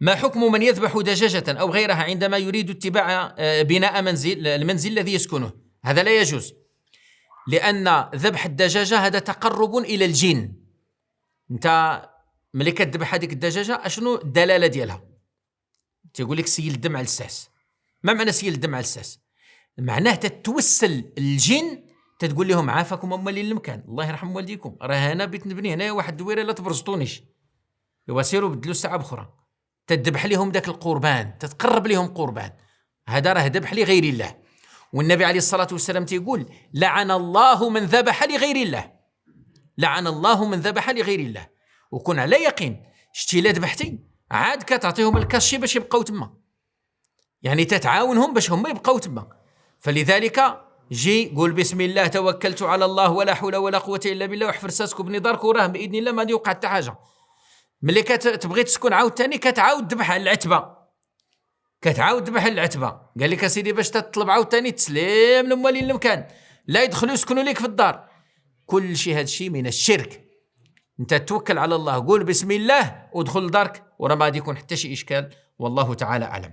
ما حكم من يذبح دجاجة أو غيرها عندما يريد اتباع آه، بناء منزل المنزل الذي يسكنه؟ هذا لا يجوز لأن ذبح الدجاجة هذا تقرب إلى الجن. أنت ملي كتذبح هذيك الدجاجة أشنو الدلالة ديالها؟ تيقول لك سيل الدم على الساس. ما معنى سيل الدم على الساس؟ معناه تتوسل الجن تتقول لهم عافاكم أمالين المكان الله يرحم والديكم. راه أنا بيت نبني هنا واحد الدويرة لا تبرزطونيش. ايوا سيروا بدلوا الساعة بخرى تذبح لهم ذاك القربان تتقرب لهم قربان. هذا راه ذبح لغير الله. والنبي عليه الصلاة والسلام تيقول لعن الله من ذبح لغير الله. لعن الله من ذبح لغير الله. وكن على يقين شتي لا ذبحتي عاد كتعطيهم الكاشي باش يبقاو تما. يعني تتعاونهم باش هما يبقاو تما. فلذلك جي قول بسم الله توكلت على الله ولا حول ولا قوة إلا بالله وحفر ساسك وبني دارك وراه بإذن الله ما غادي يوقع حتى حاجة. ملي كتبغي تسكن عاود ثاني كتعاود تذبح العتبة. كتعاود تذبح العتبة. قال لك أسيدي باش تطلب عاود ثاني تسليم لموالين المكان. لا يدخلوا يسكنوا لك في الدار. كل شيء هذا الشيء من الشرك. أنت توكل على الله. قول بسم الله ودخل لدارك وراه ما غادي يكون حتى شي إشكال. والله تعالى أعلم.